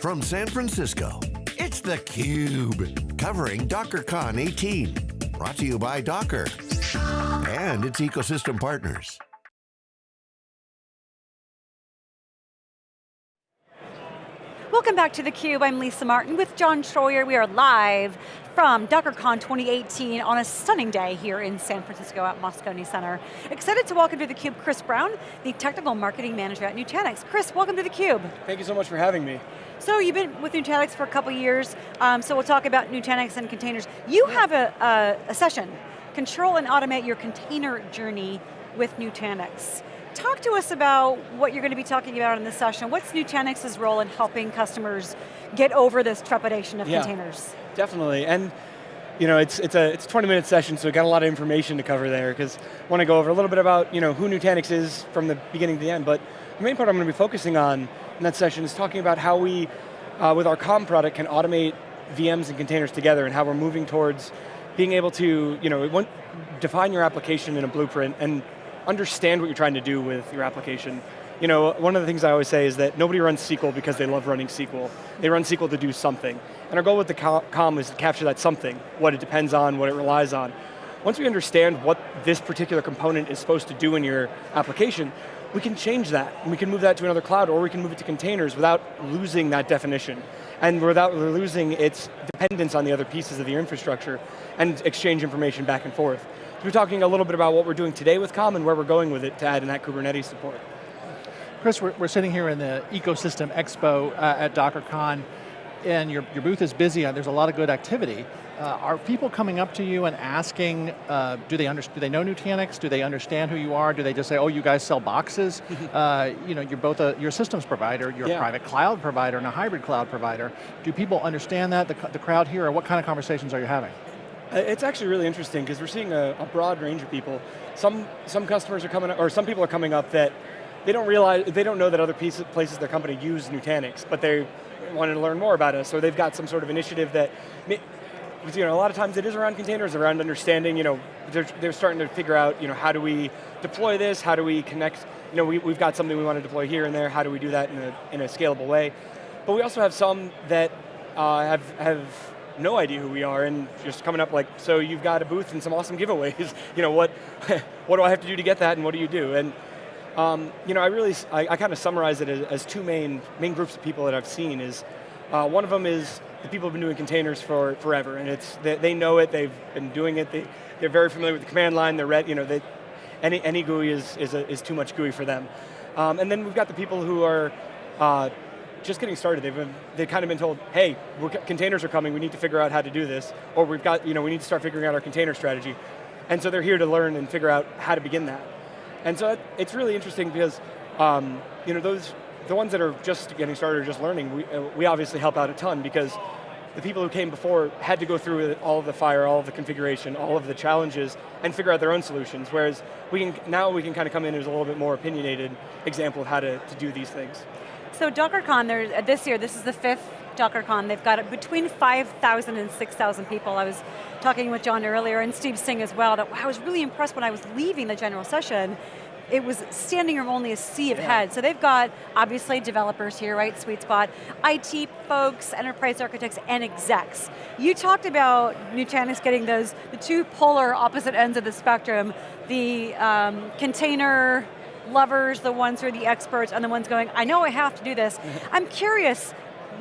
From San Francisco, it's theCUBE, covering DockerCon 18. Brought to you by Docker and its ecosystem partners. Welcome back to theCUBE, I'm Lisa Martin with John Troyer. We are live from DockerCon 2018 on a stunning day here in San Francisco at Moscone Center. Excited to welcome to theCUBE Chris Brown, the Technical Marketing Manager at Nutanix. Chris, welcome to theCUBE. Thank you so much for having me. So you've been with Nutanix for a couple years, um, so we'll talk about Nutanix and containers. You have a, a, a session, Control and Automate Your Container Journey with Nutanix. Talk to us about what you're going to be talking about in this session. What's Nutanix's role in helping customers get over this trepidation of yeah, containers? Definitely, and you know, it's, it's, a, it's a 20 minute session, so we got a lot of information to cover there, because I want to go over a little bit about you know, who Nutanix is from the beginning to the end, but the main part I'm going to be focusing on in that session is talking about how we, uh, with our Calm product, can automate VMs and containers together and how we're moving towards being able to, you know, define your application in a blueprint and understand what you're trying to do with your application. You know, one of the things I always say is that nobody runs SQL because they love running SQL. They run SQL to do something. And our goal with the Calm is to capture that something, what it depends on, what it relies on. Once we understand what this particular component is supposed to do in your application, we can change that. We can move that to another cloud or we can move it to containers without losing that definition and without losing its dependence on the other pieces of the infrastructure and exchange information back and forth. So we're talking a little bit about what we're doing today with Calm and where we're going with it to add in that Kubernetes support. Chris, we're, we're sitting here in the Ecosystem Expo uh, at DockerCon, and your, your booth is busy, and there's a lot of good activity. Uh, are people coming up to you and asking, uh, do, they do they know Nutanix? Do they understand who you are? Do they just say, oh, you guys sell boxes? uh, you know, you're both a, you're a systems provider, you're yeah. a private cloud provider and a hybrid cloud provider. Do people understand that, the, the crowd here, or what kind of conversations are you having? Uh, it's actually really interesting because we're seeing a, a, broad range of people. Some, some customers are coming, or some people are coming up that they don't realize, they don't know that other pieces, places their company use Nutanix, but they wanted to learn more about us, or they've got some sort of initiative that, you know, a lot of times it is around containers, around understanding, you know, they're, they're starting to figure out, you know, how do we deploy this, how do we connect, you know, we, we've got something we want to deploy here and there, how do we do that in a, in a scalable way? But we also have some that uh, have, have no idea who we are and just coming up like, so you've got a booth and some awesome giveaways. you know, what, what do I have to do to get that and what do you do? And um, you know, I really, I, I kind of summarize it as, as, two main, main groups of people that I've seen is, uh, one of them is the people who've been doing containers for forever and it's, they, they know it, they've been doing it, they, they're very familiar with the command line, they're read, you know, they, any, any GUI is, is, a, is too much GUI for them. Um, and then we've got the people who are uh, just getting started. They've been, they've kind of been told, hey, containers are coming, we need to figure out how to do this, or we've got, you know, we need to start figuring out our container strategy. And so they're here to learn and figure out how to begin that. And so it's really interesting because, um, you know, those, the ones that are just getting started or just learning, we, uh, we obviously help out a ton because the people who came before had to go through all of the fire, all of the configuration, all of the challenges, and figure out their own solutions, whereas we can, now we can kind of come in as a little bit more opinionated example of how to, to do these things. So DockerCon, this year, this is the fifth DockerCon. They've got between 5,000 and 6,000 people. I was talking with John earlier and Steve Singh as well, that I was really impressed when I was leaving the general session it was standing room only a sea of yeah. heads. So they've got, obviously, developers here, right, sweet spot, IT folks, enterprise architects, and execs. You talked about Nutanix getting those, the two polar opposite ends of the spectrum, the um, container lovers, the ones who are the experts, and the ones going, I know I have to do this. I'm curious,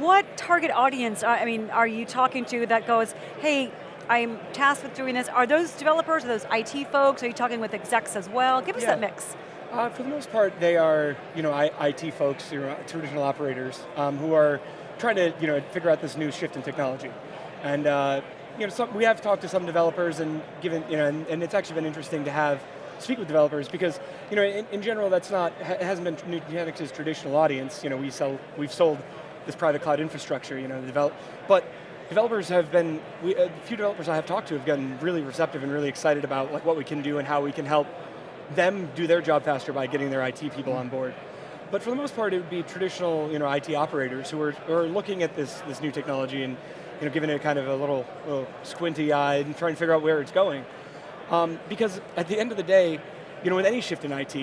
what target audience, I mean, are you talking to that goes, hey, I'm tasked with doing this. Are those developers, are those IT folks? Are you talking with execs as well? Give us yeah. that mix. Uh, for the most part, they are you know, IT folks, you know, traditional operators, um, who are trying to you know, figure out this new shift in technology. And uh, you know, some, we have talked to some developers and given, you know, and, and it's actually been interesting to have speak with developers because, you know, in, in general, that's not, it hasn't been Nutanix's traditional audience. You know, we sell, we've sold this private cloud infrastructure, you know, develop, but developers have been, we, a few developers I have talked to have gotten really receptive and really excited about like what we can do and how we can help them do their job faster by getting their IT people on board. But for the most part, it would be traditional you know, IT operators who are, are looking at this, this new technology and you know, giving it kind of a little, little squinty eye and trying to figure out where it's going. Um, because at the end of the day, you know, with any shift in IT,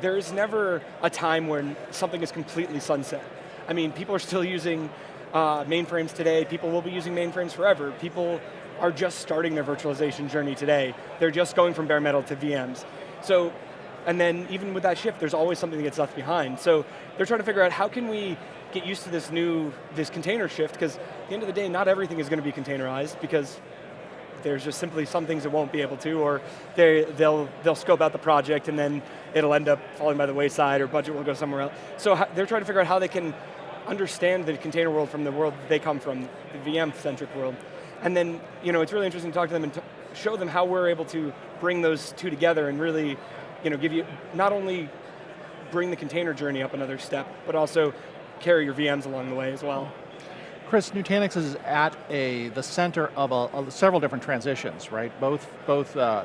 there is never a time when something is completely sunset. I mean, people are still using uh, mainframes today, people will be using mainframes forever. People are just starting their virtualization journey today. They're just going from bare metal to VMs. So, and then even with that shift, there's always something that gets left behind. So they're trying to figure out how can we get used to this new, this container shift, because at the end of the day, not everything is going to be containerized, because there's just simply some things that won't be able to, or they, they'll, they'll scope out the project and then it'll end up falling by the wayside or budget will go somewhere else. So they're trying to figure out how they can understand the container world from the world they come from, the VM-centric world. And then, you know, it's really interesting to talk to them and show them how we're able to bring those two together and really, you know, give you, not only bring the container journey up another step, but also carry your VMs along the way as well. Chris, Nutanix is at a, the center of, a, of several different transitions, right? Both, both uh,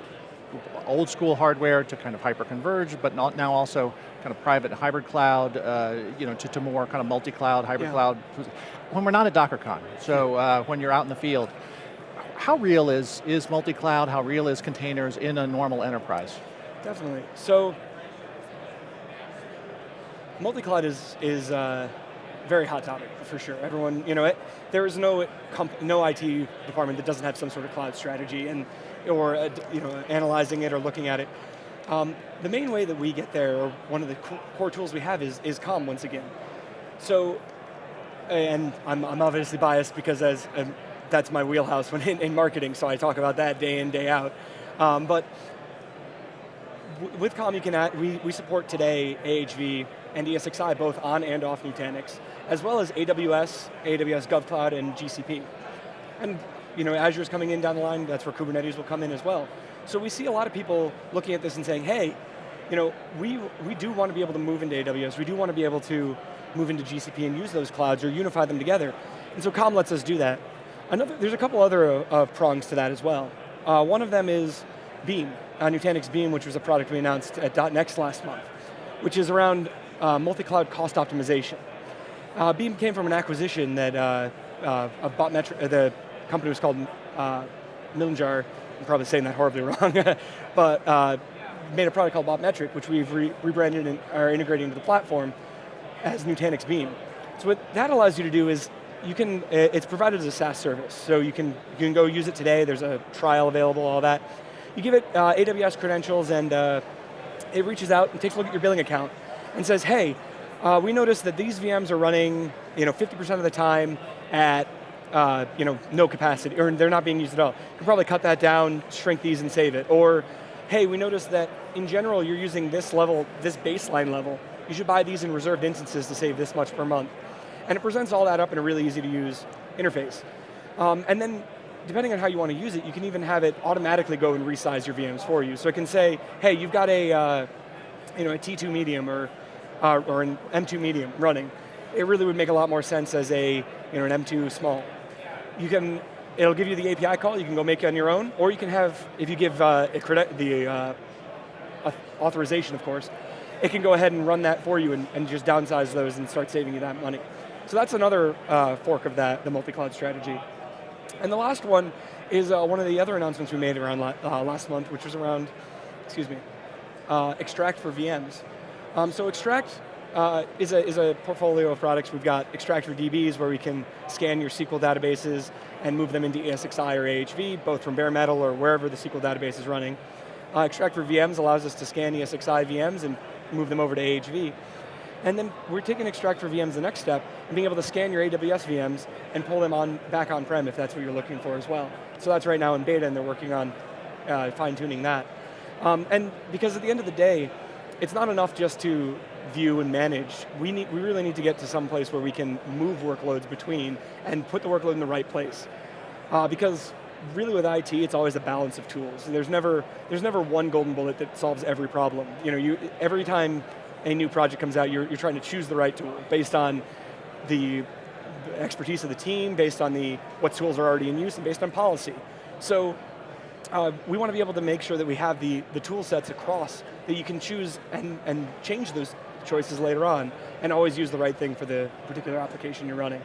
old school hardware to kind of hyper-converged, but not now also kind of private hybrid cloud, uh, you know, to, to more kind of multi-cloud, hybrid yeah. cloud. When we're not at DockerCon, so uh, when you're out in the field, how real is, is multi-cloud, how real is containers in a normal enterprise? Definitely, so multi-cloud is, is uh, very hot topic for sure. Everyone, you know, it, there is no no IT department that doesn't have some sort of cloud strategy and or uh, you know analyzing it or looking at it. Um, the main way that we get there, or one of the core tools we have is, is Calm once again. So, and I'm, I'm obviously biased because as um, that's my wheelhouse when in, in, marketing, so I talk about that day in, day out. Um, but with Calm, you can add, we, we support today AHV and ESXi both on and off Nutanix, as well as AWS, AWS GovCloud, and GCP. And you know, Azure's coming in down the line, that's where Kubernetes will come in as well. So we see a lot of people looking at this and saying, hey, you know, we, we do want to be able to move into AWS, we do want to be able to move into GCP and use those clouds or unify them together. And so Calm lets us do that. Another, there's a couple other uh, prongs to that as well. Uh, one of them is Beam, uh, Nutanix Beam, which was a product we announced at .next last month, which is around uh, multi-cloud cost optimization. Uh, Beam came from an acquisition that uh, of Botmetric, the company was called uh, Millenjar, I'm probably saying that horribly wrong, but uh, made a product called Botmetric, which we've re rebranded and are integrating into the platform as Nutanix Beam. So what that allows you to do is, you can, it's provided as a SaaS service, so you can, you can go use it today, there's a trial available, all that. You give it uh, AWS credentials and uh, it reaches out and takes a look at your billing account and says, hey, uh, we noticed that these VMs are running you know, 50% of the time at uh, you know, no capacity, or they're not being used at all. You can probably cut that down, shrink these and save it. Or, hey, we noticed that in general you're using this level, this baseline level, you should buy these in reserved instances to save this much per month. And it presents all that up in a really easy to use interface. Um, and then, depending on how you want to use it, you can even have it automatically go and resize your VMs for you. So it can say, hey, you've got a, uh, you know, a T2 medium or, uh, or an M2 medium running. It really would make a lot more sense as a, you know, an M2 small you can, it'll give you the API call, you can go make it on your own, or you can have, if you give uh, the uh, authorization, of course, it can go ahead and run that for you and, and, just downsize those and start saving you that money. So that's another uh, fork of that, the multi-cloud strategy. And the last one is uh, one of the other announcements we made around la uh, last month, which was around, excuse me, uh, Xtract for VMs. Um, so Xtract uh, is, a, is a portfolio of products. We've got Xtract for DBs where we can scan your SQL databases and move them into ESXi or AHV, both from bare metal or wherever the SQL database is running. Uh, Xtract for VMs allows us to scan ESXi VMs and move them over to AHV. And then we're taking Xtract for VMs the next step, and being able to scan your AWS VMs and pull them on back on-prem if that's what you're looking for as well. So that's right now in beta and they're working on uh, fine tuning that. Um, and because at the end of the day, it's not enough just to view and manage. We, need, we really need to get to some place where we can move workloads between and put the workload in the right place. Uh, because really with IT, it's always a balance of tools. There's never, there's never one golden bullet that solves every problem. You know, you, every time a new project comes out, you're, you're trying to choose the right tool based on the expertise of the team, based on the, what tools are already in use, and based on policy. So uh, we want to be able to make sure that we have the, the tool sets across that you can choose and, and change those choices later on, and always use the right thing for the particular application you're running.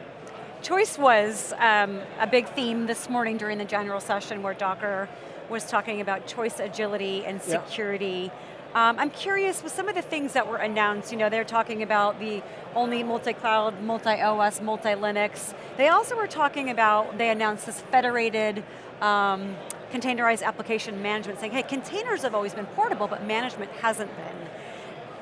Choice was um, a big theme this morning during the general session where Docker was talking about choice agility and security. Yeah. Um, I'm curious with some of the things that were announced, you know, they're talking about the only multi-cloud, multi-OS, multi-Linux. They also were talking about, they announced this federated um, containerized application management, saying, hey, containers have always been portable, but management hasn't been.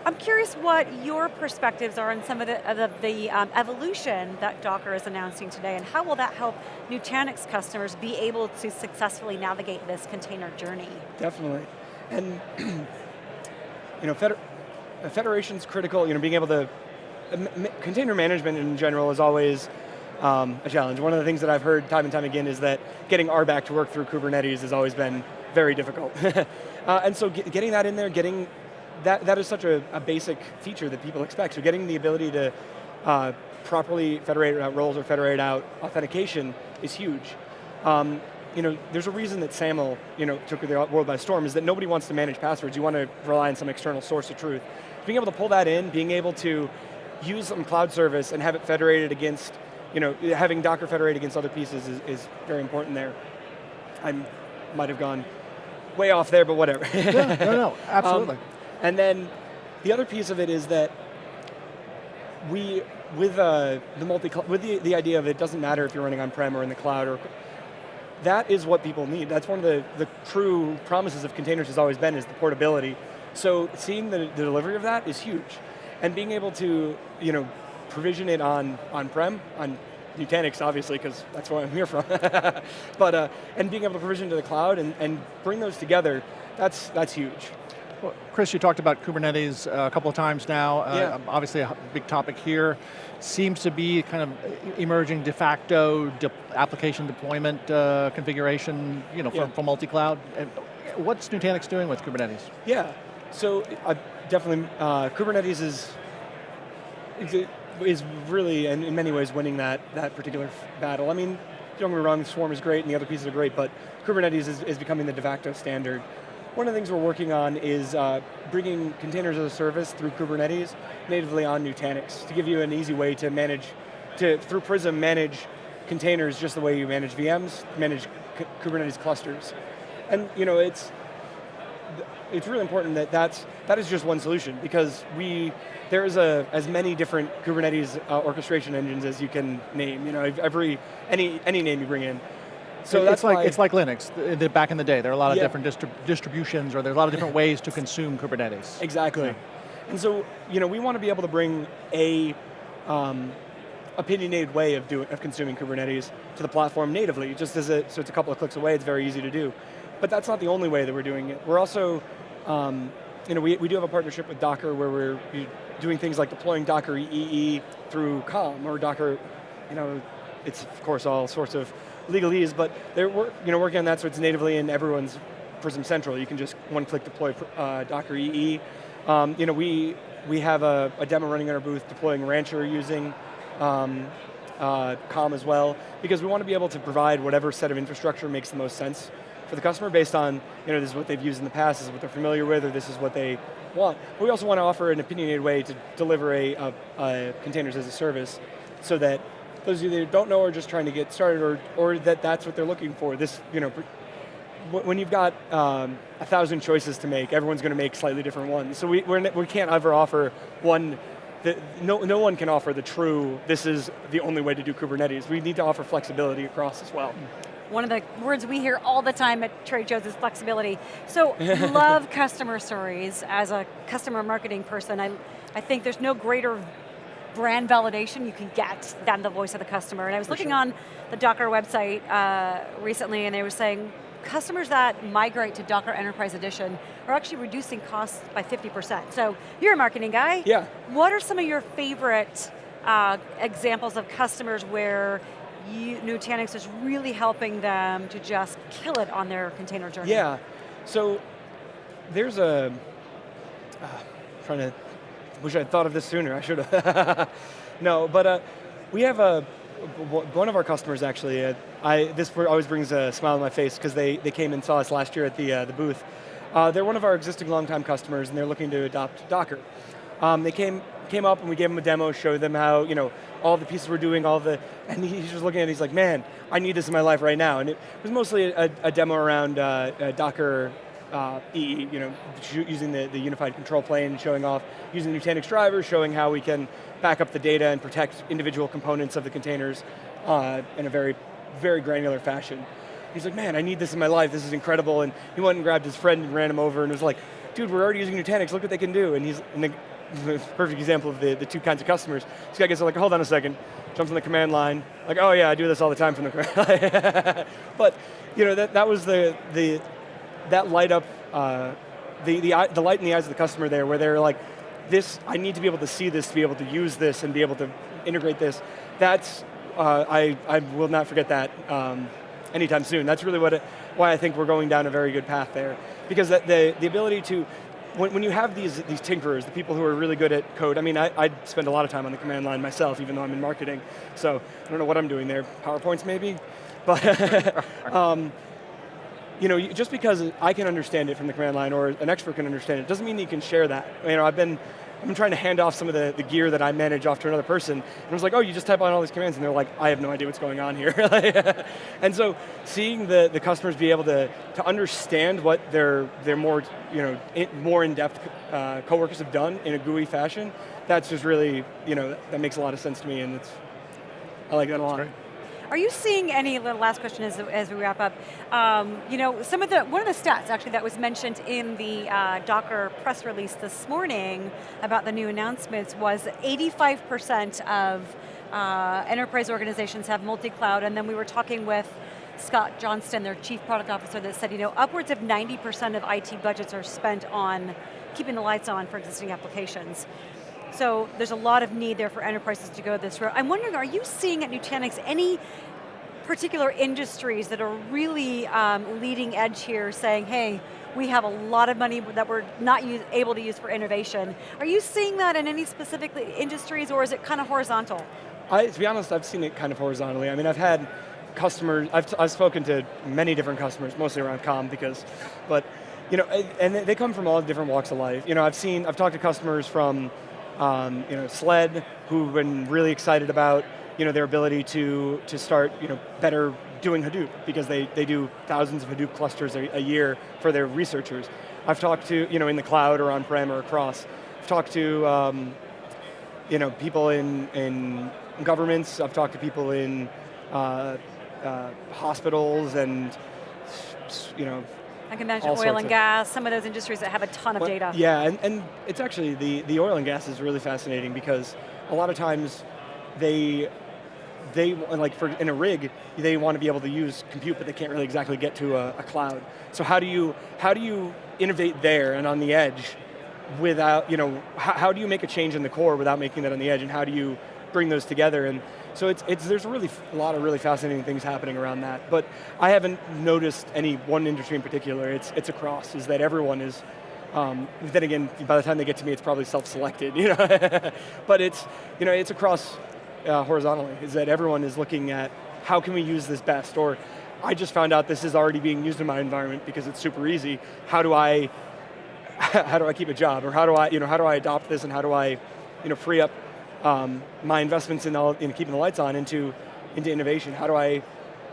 I'm curious what your perspectives are on some of the, of the um, evolution that Docker is announcing today, and how will that help Nutanix customers be able to successfully navigate this container journey? Definitely, and you know, feder federation's critical, you know, being able to, uh, container management in general is always um, a challenge. One of the things that I've heard time and time again is that getting RBAC to work through Kubernetes has always been very difficult. uh, and so get, getting that in there, getting that, that is such a, a, basic feature that people expect. So getting the ability to uh, properly federate out roles or federate out authentication is huge. Um, you know, there's a reason that SAML you know, took the world by storm is that nobody wants to manage passwords. You want to rely on some external source of truth. Being able to pull that in, being able to use some cloud service and have it federated against, you know, having Docker federate against other pieces is, is very important there. I might have gone way off there, but whatever. yeah, no, no, absolutely. Um, and then the other piece of it is that we, with uh, the multi, with the, the idea of it doesn't matter if you're running on-prem or in the cloud, or that is what people need. That's one of the, the true promises of containers has always been is the portability. So seeing the, the delivery of that is huge. And being able to, you know, provision it on on-prem, on Nutanix obviously, because that's where I'm here from. but, uh, and being able to provision to the cloud and, and bring those together, that's, that's huge. Well, Chris, you talked about Kubernetes uh, a couple of times now. Uh, yeah. Obviously a big topic here. Seems to be kind of emerging de facto de application deployment uh, configuration you know, for, yeah. for multi-cloud. What's Nutanix doing with Kubernetes? Yeah, so definitely uh, Kubernetes is, is really, and in many ways, winning that, that particular battle. I mean, don't get me wrong, Swarm is great and the other pieces are great, but Kubernetes is, is becoming the de facto standard. One of the things we're working on is uh, bringing containers as a service through Kubernetes natively on Nutanix to give you an easy way to manage, to through Prism manage containers just the way you manage VMs, manage Kubernetes clusters. And you know, it's, it's really important that that's, that is just one solution because we, there is a, as many different Kubernetes uh, orchestration engines as you can name. You know, every, any, any name you bring in. So it's like it's like Linux. The, back in the day, there are a lot of yeah. different distrib distributions, or there's a lot of different ways to consume Kubernetes. Exactly, yeah. and so you know we want to be able to bring a um, opinionated way of doing of consuming Kubernetes to the platform natively. Just as a so it's a couple of clicks away. It's very easy to do, but that's not the only way that we're doing it. We're also um, you know, we, we do have a partnership with Docker where we're doing things like deploying Docker EE through Calm or Docker, you know, it's of course all sorts of legalese, but they're you know, working on that so it's natively in everyone's Prism Central. You can just one-click deploy uh, Docker EE. Um, you know, we, we have a, a, demo running in our booth deploying Rancher using um, uh, Calm as well, because we want to be able to provide whatever set of infrastructure makes the most sense for the customer based on, you know, this is what they've used in the past, this is what they're familiar with, or this is what they want. But we also want to offer an opinionated way to deliver a, a, a containers as a service so that those of you that don't know are just trying to get started or, or that that's what they're looking for. This, you know, when you've got um, a thousand choices to make, everyone's going to make slightly different ones. So we, we're, we can't ever offer one, the, no, no one can offer the true, this is the only way to do Kubernetes. We need to offer flexibility across as well. One of the words we hear all the time at trade shows is flexibility. So love customer stories. As a customer marketing person, I, I think there's no greater brand validation you can get than the voice of the customer. And I was For looking sure. on the Docker website uh, recently and they were saying customers that migrate to Docker Enterprise Edition are actually reducing costs by 50%. So you're a marketing guy. Yeah. What are some of your favorite uh, examples of customers where Nutanix is really helping them to just kill it on their container journey? Yeah, so there's a, uh, trying to wish I'd thought of this sooner, I should have. no, but uh, we have a, one of our customers actually, uh, I, this always brings a smile on my face because they, they came and saw us last year at the, uh, the booth. Uh, they're one of our existing longtime customers and they're looking to adopt Docker. Um, they came, came up and we gave him a demo, showed them how, you know, all the pieces we're doing, all the, and he's just looking at it, he's like, man, I need this in my life right now. And it was mostly a, a demo around uh, Docker uh, EE, you know, using the, the unified control plane, showing off, using the Nutanix drivers, showing how we can back up the data and protect individual components of the containers uh, in a very, very granular fashion. He's like, man, I need this in my life, this is incredible, and he went and grabbed his friend and ran him over and was like, dude, we're already using Nutanix, look what they can do. And he's, and the, perfect example of the, the two kinds of customers. This guy gets like, hold on a second, jumps on the command line, like, oh yeah, I do this all the time from the command line. but, you know, that, that was the, the that light up, uh, the, the, the light in the eyes of the customer there, where they're like, this, I need to be able to see this, to be able to use this, and be able to integrate this. That's, uh, I, I will not forget that um, anytime soon. That's really what it, why I think we're going down a very good path there. Because the, the, the ability to, when, when you have these, these tinkerers, the people who are really good at code, I mean, I, I spend a lot of time on the command line myself, even though I'm in marketing, so I don't know what I'm doing there, PowerPoints maybe? But, um, you know, just because I can understand it from the command line or an expert can understand it, doesn't mean you can share that. You know, I've been, Been trying to hand off some of the, the gear that I manage off to another person, and I was like, oh, you just type on all these commands, and they're like, I have no idea what's going on here. and so, seeing the, the customers be able to, to understand what their, their more, you know, in, more in-depth uh, coworkers have done in a GUI fashion, that's just really, you know, that makes a lot of sense to me, and it's, I like that a lot. Are you seeing any, last question as, as we wrap up, um, you know, some of the, one of the stats actually that was mentioned in the uh, Docker press release this morning about the new announcements was 85% of uh, enterprise organizations have multi-cloud, and then we were talking with Scott Johnston, their chief product officer, that said, you know, upwards of 90% of IT budgets are spent on keeping the lights on for existing applications. So there's a lot of need there for enterprises to go this route. I'm wondering, are you seeing at Nutanix any particular industries that are really um, leading edge here saying, hey, we have a lot of money that we're not use, able to use for innovation. Are you seeing that in any specific industries or is it kind of horizontal? I, to be honest, I've seen it kind of horizontally. I mean, I've had customers, I've, I've spoken to many different customers, mostly around Calm because, but, you know, and they come from all different walks of life. You know, I've seen, I've talked to customers from um, you know, SLED, who've been really excited about you know, their ability to, to start you know, better doing Hadoop because they, they do thousands of Hadoop clusters a, a year for their researchers. I've talked to, you know, in the cloud or on-prem or across. I've talked to um, you know, people in, in governments, I've talked to people in uh, uh, hospitals and you know, I can imagine oil and gas, some of those industries that have a ton of data. Yeah, and, and it's actually, the, the oil and gas is really fascinating because a lot of times they, they like for in a rig, they want to be able to use compute, but they can't really exactly get to a, a cloud. So how do you, how do you innovate there and on the edge without, you know, how, how do you make a change in the core without making that on the edge and how do you bring those together? And so it's, it's, there's really, a lot of really fascinating things happening around that. But I haven't noticed any one industry in particular. It's, it's across, is that everyone is, um, then again, by the time they get to me, it's probably self-selected, you know. but it's, you know, it's across uh, horizontally, is that everyone is looking at how can we use this best, or I just found out this is already being used in my environment because it's super easy. How do I, how do I keep a job, or how do I, you know, how do I adopt this, and how do I, you know, free up um, my investments in, all, in keeping the lights on into, into innovation? How do I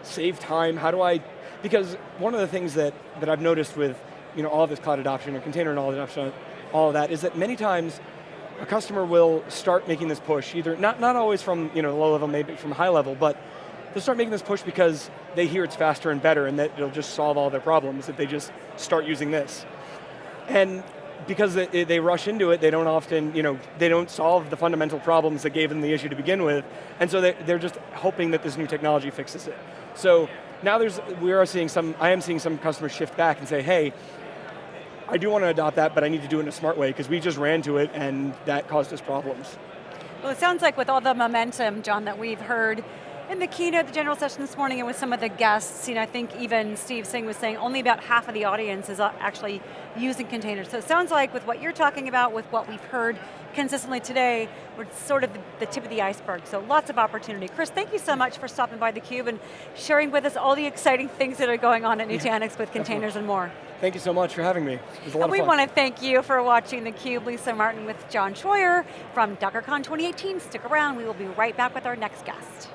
save time? How do I, because one of the things that, that I've noticed with you know, all this cloud adoption or container knowledge adoption, all of that, is that many times a customer will start making this push, either, not, not always from you know, low level, maybe from high level, but they'll start making this push because they hear it's faster and better and that it'll just solve all their problems if they just start using this. And because they, they, rush into it, they don't often, you know, they don't solve the fundamental problems that gave them the issue to begin with, and so they, they're just hoping that this new technology fixes it. So now there's, we are seeing some, I am seeing some customers shift back and say, hey, I do want to adopt that, but I need to do it in a smart way, because we just ran to it and that caused us problems. Well, it sounds like with all the momentum, John, that we've heard, in the keynote, the general session this morning, and with some of the guests, you know, I think even Steve Singh was saying only about half of the audience is uh, actually using containers. So it sounds like with what you're talking about, with what we've heard consistently today, we're sort of the, tip of the iceberg, so lots of opportunity. Chris, thank you so much for stopping by theCUBE and sharing with us all the exciting things that are going on at Nutanix with containers and more. Thank you so much for having me. It was a lot and we want to thank you for watching theCUBE. Lisa Martin with John Troyer from DockerCon 2018. Stick around, we will be right back with our next guest.